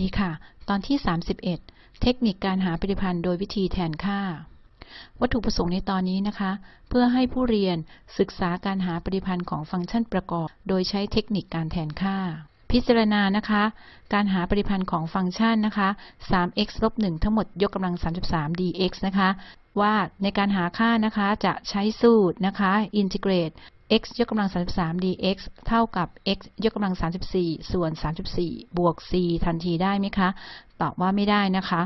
ดีค่ะ ตอนที่ 31 เทคนิคการหาปฏิพันธ์โดยวิธีแทนค่า วัตถุประสงค์ในตอนนี้นะคะ เพื่อให้ผู้เรียนศึกษาการหาปฏิพันธ์ของฟังก์ชันประกอบ โดยใช้เทคนิคการแทนค่า พิจารณานะคะ การหาปฏิพันธ์ของฟังก์ชันนะคะ 3x ลบ1ทั้งหมดยกกำลัง 33 dx นะคะ ว่าในการหาค่านะคะจะใช้สูตรนะคะ integrate x ยกกำลัง 33 dx เท่ากับ x ยกกำลัง 34 ส่วน 34 บวก c ทันทีได้ไหมคะ ตอบว่าไม่ได้นะคะ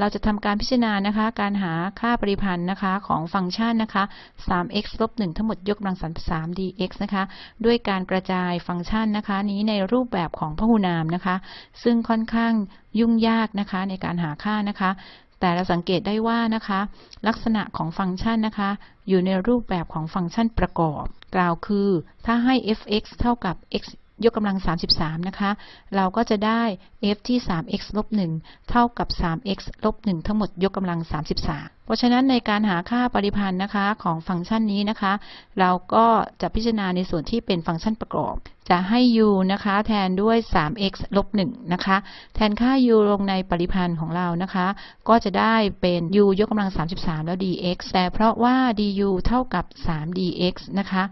เราจะทำการพิจารณานะคะ การหาค่าปริพันธ์นะคะของฟังก์ชันนะคะ 3x ลบ1ทั้งหมดยกกำลัง 33 dx นะคะ ด้วยการกระจายฟังก์ชันนะคะ นี้ในรูปแบบของพหุนามนะคะ ซึ่งค่อนข้างยุ่งยากนะคะในการหาค่านะคะแต่เราสังเกตได้ว่านะคะ ลักษณะของฟังก์ชันนะคะ อยู่ในรูปแบบของฟังก์ชันประกอบ กล่าวคือ ถ้าให้ f(x) เท่ากับ x ยกกำลัง 33 นะคะ เราก็จะได้ f ที่ 3x ลบ1เท่ากับ 3x ลบ1ทั้งหมดยกกำลัง 33 เพราะฉะนั้นในการหาค่าปริพันธ์นะคะของฟังก์ชันนี้นะคะ เราก็จะพิจารณาในส่วนที่เป็นฟังก์ชันประกอบ จะให้ u นะคะแทนด้วย 3x ลบ1นะคะ แทนค่า u ลงในปริพันธ์ของเรานะคะ ก็จะได้เป็น u ยกกำลัง 33 แล้ว dx แต่เพราะว่า du เท่ากับ 3 dx นะคะ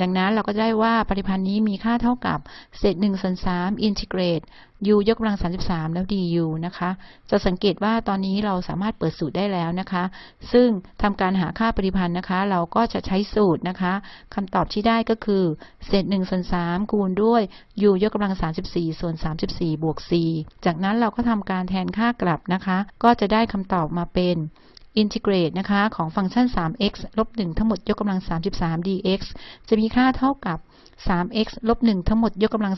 ดังนั้นเราก็ได้ว่าปริพันธ์นี้มีค่าเท่ากับเศษ1ส่วน3 integrate u ยกกำลัง 33 แล้ว du นะคะ จะสังเกตว่าตอนนี้เราสามารถเปิดสูตรได้แล้วนะคะ ซึ่งทำการหาค่าปริพันธ์นะคะ เราก็จะใช้สูตรนะคะคำตอบที่ได้ก็คือเศษ1ส่วน3คูณด้วย u ยกกำลัง 34 ส่วน 34 บวก c จากนั้นเราก็ทำการแทนค่ากลับนะคะ ก็จะได้คำตอบมาเป็น integrate นะคะของฟังก์ชัน 3x ลบ 1 ทั้งหมดยกกำลัง 33 dx จะมีค่าเท่ากับ 3x ลบ 1 ทั้งหมดยกกำลัง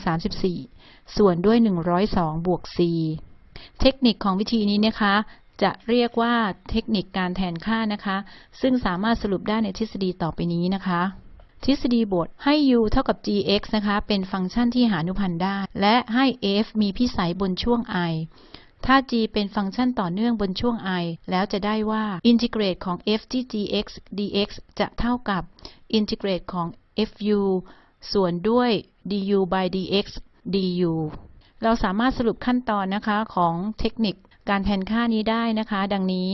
34 ส่วนด้วย 102 บวก c เทคนิคของวิธีนี้นะคะ จะเรียกว่าเทคนิคการแทนค่านะคะ ซึ่งสามารถสรุปได้ในทฤษฎีต่อไปนี้นะคะทฤษฎีบทให้ u เท่ากับ gx นะคะ เป็นฟังก์ชันที่หาอนุพันธ์ได้ และให้ f มีพิสัยบนช่วง i ถ้า g เป็นฟังก์ชันต่อเนื่องบนช่วง i แล้วจะได้ว่าอินทิเกรตของ f ที่ gx dx จะเท่ากับอินทิเกรตของ fu ส่วนด้วย du by dx du เราสามารถสรุปขั้นตอนนะคะของเทคนิคการแทนค่านี้ได้นะคะ ดังนี้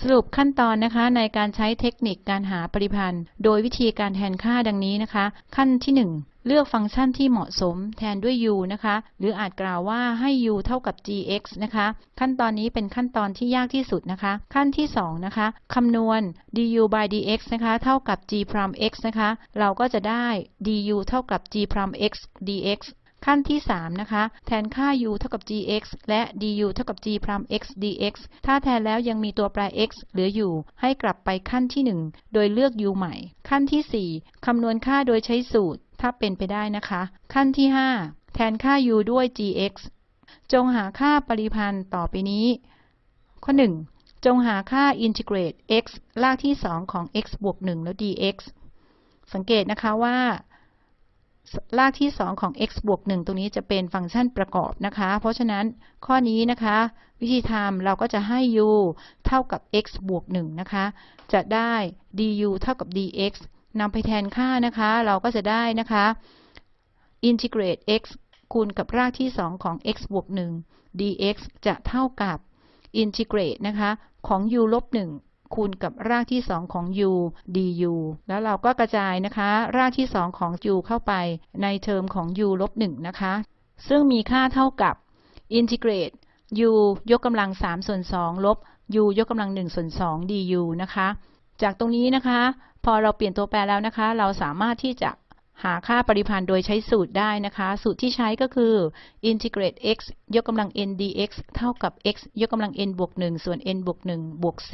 สรุปขั้นตอนนะคะในการใช้เทคนิคการหาปริพันธ์ โดยวิธีการแทนค่าดังนี้นะคะ ขั้นที่ 1เลือกฟังก์ชันที่เหมาะสมแทนด้วย u นะคะ หรืออาจกล่าวว่าให้ u เท่ากับ gx นะคะ ขั้นตอนนี้เป็นขั้นตอนที่ยากที่สุดนะคะ ขั้นที่ 2 นะคะ คำนวณ du by dx นะคะ เท่ากับ g prime x นะคะ เราก็จะได้ du เท่ากับ g prime x dx ขั้นที่ 3 นะคะ แทนค่า u เท่ากับ gx และ du เท่ากับ g prime x dx ถ้าแทนแล้วยังมีตัวแปร x เหลืออยู่ ให้กลับไปขั้นที่ 1 โดยเลือก u ใหม่ ขั้นที่ 4 คำนวณค่าโดยใช้สูตร ถ้าเป็นไปได้นะคะ ขั้นที่ 5 แทนค่า u ด้วย gx จงหาค่าปริพันธ์ต่อไปนี้ ข้อ 1 จงหาค่า integrate x รากที่ 2 ของ x บวก 1 แล้ว dx สังเกตนะคะว่า รากที่ 2 ของ x บวก 1 ตรงนี้จะเป็นฟังก์ชันประกอบนะคะ เพราะฉะนั้นข้อนี้นะคะ วิธีทำเราก็จะให้ u เท่ากับ x บวก 1 นะคะ จะได้ du เท่ากับ dx นำไปแทนค่านะคะ เราก็จะได้นะคะ integrate x คูณกับรากที่ 2 ของ x บวก 1 dx จะเท่ากับ integrate นะคะ ของ u ลบ 1 คูณกับรากที่ 2 ของ u du แล้วเราก็กระจายนะคะ รากที่ 2 ของ u เข้าไปในเทอมของ u ลบ1นะคะ ซึ่งมีค่าเท่ากับ integrate u ยกกำลัง3ส่วน2ลบ u ยกกำลัง1ส่วน2 du นะคะ จากตรงนี้นะคะ พอเราเปลี่ยนตัวแปรแล้วนะคะ เราสามารถที่จะหาค่าปริพันธ์โดยใช้สูตรได้นะคะ สูตรที่ใช้ก็คือ integrate x ยกกำลัง n dx เท่ากับ x ยกกำลัง n บวก1ส่วน n บวก1บวก c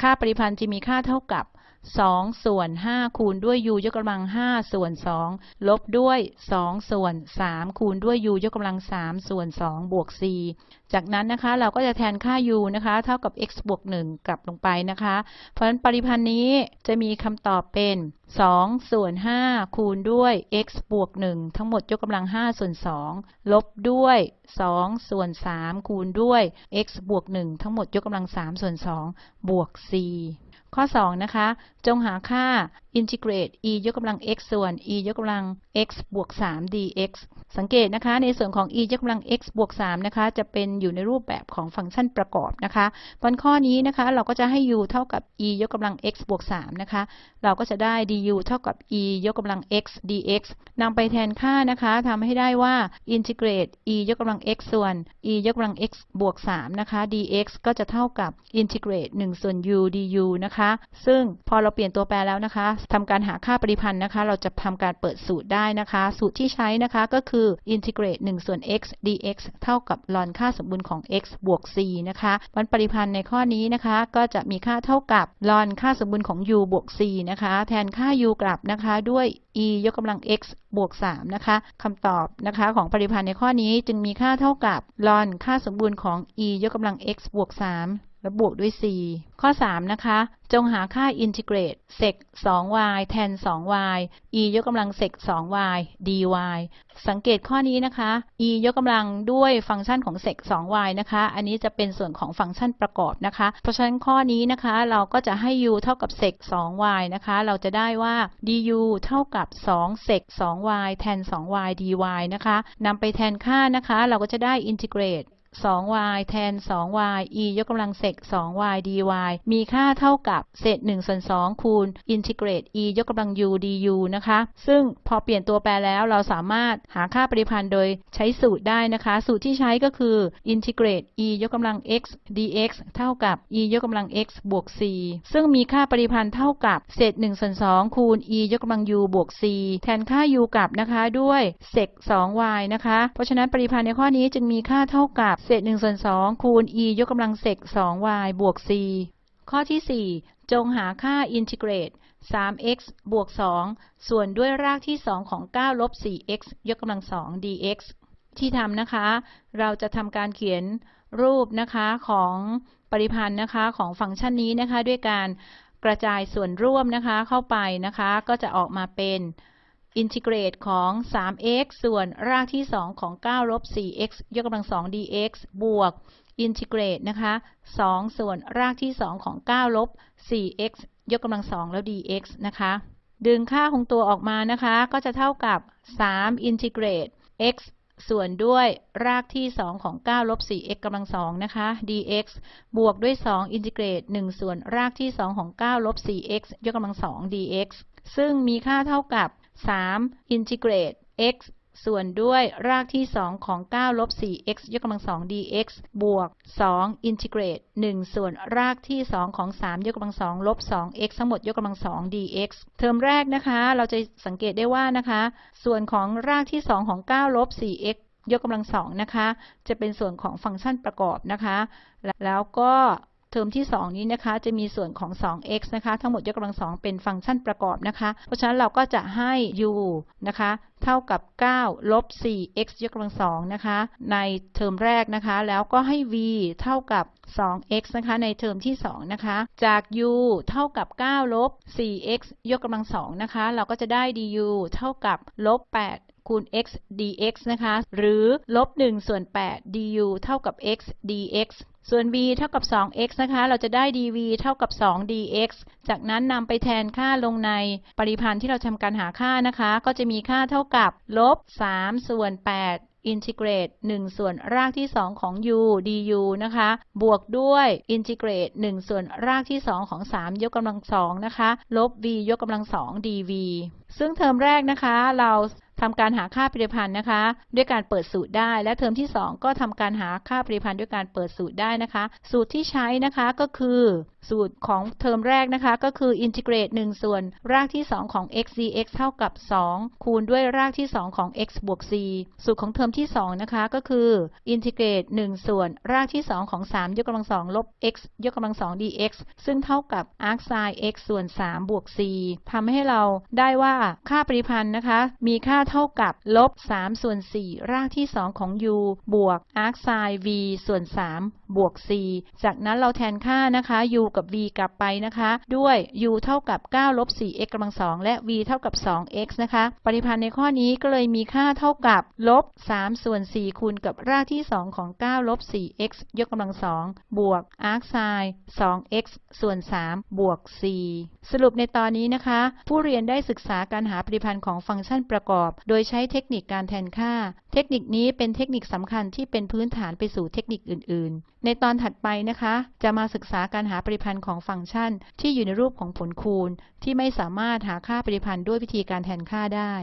ค่าปริพันธ์จะมีค่าเท่ากับ 2 ส่วน 5 คูณด้วย u ยกกำลัง 5 ส่วน 2 ลบด้วย 2 ส่วน 3 คูณด้วย u ยกกำลัง 3 ส่วน 2 บวก c จากนั้นนะคะเราก็จะแทนค่า u นะคะ เท่ากับ x บวก 1 กลับลงไปนะคะ เพราะฉะนั้นปริพันธ์นี้จะมีคำตอบเป็น 2 ส่วน 5 คูณด้วย x บวก 1 ทั้งหมดยกกำลัง 5 ส่วน 2 ลบด้วย 2 ส่วน 3 คูณด้วย x บวก 1 ทั้งหมดยกกำลัง 3 ส่วน 2 บวก c ข้อ 2 นะคะ จงหาค่า อินทิเกรต e ยกกำลัง x ส่วน e ยกกำลัง x บวก 3 dx สังเกตนะคะ ในส่วนของ e ยกกำลัง x บวก 3 นะคะ จะเป็นอยู่ในรูปแบบของฟังก์ชันประกอบนะคะบนข้อนี้นะคะ เราก็จะให้ u เท่ากับ e ยกกำลัง x บวก 3 นะคะ เราก็จะได้ du เท่ากับ e ยกกำลัง x dx นำไปแทนค่านะคะทำให้ได้ว่าอินทิเกรต e ยกกำลัง x ส่วน e ยกกำลัง x บวก 3 นะคะ dx ก็จะเท่ากับอินทิเกรต 1 ส่วน u du นะคะ ซึ่งพอเราเปลี่ยนตัวแปรแล้วนะคะทำการหาค่าปริพันธ์นะคะ เราจะทำการเปิดสูตรได้นะคะ สูตรที่ใช้นะคะก็คืออินทิเกรต1ส่วน x dx เท่ากับลอนค่าสมบูรณ์ของ x บวก c นะคะวันปริพันธ์ในข้อนี้นะคะ ก็จะมีค่าเท่ากับลอนค่าสมบูรณ์ของ u บวก c นะคะ แทนค่า u กลับนะคะด้วย e ยกกำลัง x บวก 3 นะคะคำตอบนะคะของปริพันธ์ในข้อนี้จึงมีค่าเท่ากับลอนค่าสมบูรณ์ของ e ยกกำลัง x บวก 3 และบวกด้วย c ข้อ 3 นะคะ จงหาค่าอินทิเกรต sec 2y แทน 2y e ยกกำลัง sec 2y dy สังเกตข้อนี้นะคะ e ยกกำลังด้วยฟังก์ชันของ sec 2y นะคะ อันนี้จะเป็นส่วนของฟังก์ชันประกอบนะคะ เพราะฉะนั้นข้อนี้นะคะ เราก็จะให้ u เท่ากับ sec 2y นะคะ เราจะได้ว่า du เท่ากับ2 sec 2y แทน 2y dy นะคะนำไปแทนค่านะคะ เราก็จะได้อินทิเกรต 2y แทน 2y e ยกกำลังเศษ 2y dy มีค่าเท่ากับเศษ1ส่วน2คูณอินทิเกรต e ยกกำลัง u du นะคะ ซึ่งพอเปลี่ยนตัวแปรแล้วเราสามารถหาค่าปริพันธ์โดยใช้สูตรได้นะคะ สูตรที่ใช้ก็คืออินทิเกรต e ยกกำลัง x dx เท่ากับ e ยกกำลัง x บวก c ซึ่งมีค่าปริพันธ์เท่ากับเศษ1ส่วน2คูณ e ยกกำลัง u บวก c แทนค่า u กลับนะคะด้วยเศษ 2y นะคะ เพราะฉะนั้นปริพันธ์ในข้อนี้จึงมีค่าเท่ากับเศษ1ส่วน2คูณ e ยกกำลังเศษ 2y บวก c ข้อที่ 4 จงหาค่าอินทิเกรต 3x บวก 2 ส่วนด้วยรากที่ 2 ของ 9 ลบ 4x ยกกำลัง 2 dx ที่ทำนะคะ เราจะทำการเขียนรูปนะคะของปริพันธ์นะคะของฟังก์ชันนี้นะคะ ด้วยการกระจายส่วนร่วมนะคะเข้าไปนะคะ ก็จะออกมาเป็น อินทิเกรตของ 3x ส่วนรากที่ 2 ของ 9 ลบ 4x ยกกำลัง 2 dx บวก อินทิเกรตนะคะ 2 ส่วนรากที่ 2 ของ 9 ลบ 4x ยกกำลัง 2 แล้ว dx นะคะ ดึงค่าของตัวออกมานะคะ ก็จะเท่ากับ 3 อินทิเกรต x ส่วนด้วยรากที่ 2 ของ 9 ลบ 4x กำลัง 2 นะคะ dx บวกด้วย 2 อินทิเกรต 1 ส่วนรากที่ 2 ของ 9 ลบ 4x ยกกำลัง 2 dx ซึ่งมีค่าเท่ากับ 3อินทิเกรต x ส่วนด้วยรากที่ 2 ของ 9 ลบ 4x ยกกำลัง 2 dx บวก2อินทิเกรต1ส่วนรากที่ 2 ของ 3 ยกกำลัง 2 ลบ 2x ทั้งหมดยกกำลัง 2 dx เทอมแรกนะคะ เราจะสังเกตได้ว่านะคะ ส่วนของรากที่ 2 ของ 9 ลบ 4x ยกกำลัง 2 นะคะ จะเป็นส่วนของฟังก์ชันประกอบนะคะ แล้วก็ เทอมที่ 2 นี้นะคะ จะมีส่วนของ 2x นะคะ ทั้งหมดยกกำลัง2เป็นฟังก์ชันประกอบนะคะ เพราะฉะนั้นเราก็จะให้ u นะคะ เท่ากับ 9 ลบ 4x ยกกำลัง2นะคะ ในเทอมแรกนะคะ แล้วก็ให้ v เท่ากับ 2x นะคะ ในเทอมที่ 2 นะคะ จาก u เท่ากับ 9 ลบ 4x ยกกำลัง2นะคะ เราก็จะได้ du เท่ากับลบ 8คูณ x dx นะคะ หรือลบ1ส่วน8 du เท่ากับ x dx ส่วน b เท่ากับ 2x นะคะ เราจะได้ dv เท่ากับ 2 dx จากนั้นนำไปแทนค่าลงในปริพันธ์ที่เราทำการหาค่านะคะ ก็จะมีค่าเท่ากับลบ 3 ส่วน 8อินทิเกรต1ส่วนรากที่ 2 ของ u du นะคะ บวกด้วยอินทิเกรต1ส่วนรากที่ 2 ของ 3 ยกกำลัง2นะคะ ลบ v ยกกำลัง2 dv ซึ่งเทอมแรกนะคะ เรา ทำการหาค่าปริพันธ์นะคะ ด้วยการเปิดสูตรได้ และเทอมที่ 2 ก็ทำการหาค่าปริพันธ์ด้วยการเปิดสูตรได้นะคะ สูตรที่ใช้นะคะก็คือ สูตรของเทอมแรกนะคะ ก็คืออินทิเกรต1ส่วนรากที่ 2 ของ x dx เท่ากับ 2 คูณด้วยรากที่ 2 ของ x บวก c สูตรของเทอมที่ 2 นะคะ ก็คืออินทิเกรต1ส่วนรากที่ 2 ของ 3 ยกกำลัง 2 ลบ x ยกกำลัง 2 dx ซึ่งเท่ากับ arc sin x ส่วน 3 บวก c ทำให้เราได้ว่าค่าปริพันธ์นะคะ มีค่าเท่ากับลบ 3 ส่วน 4 รากที่ 2 ของ u บวก arc sin v ส่วน 3บวก c จากนั้นเราแทนค่านะคะ u กับ v กลับไปนะคะ ด้วย u เท่ากับ9ลบ 4x กำลังสองและ v เท่ากับ 2x นะคะปริพันธ์ในข้อนี้ก็เลยมีค่าเท่ากับลบ3ส่วน4คูณกับรากที่ 2 ของ9ลบ 4x ยกกำลังสองบวก arc sin 2x ส่วน 3 บวก4สรุปในตอนนี้นะคะ ผู้เรียนได้ศึกษาการหาปริพันธ์ของฟังก์ชันประกอบ โดยใช้เทคนิคการแทนค่า เทคนิคนี้เป็นเทคนิคสำคัญที่เป็นพื้นฐานไปสู่เทคนิคอื่น ๆ ในตอนถัดไปนะคะ จะมาศึกษาการหาปริพันธ์ของฟังก์ชัน ที่อยู่ในรูปของผลคูณ ที่ไม่สามารถหาค่าปริพันธ์ด้วยวิธีการแทนค่าได้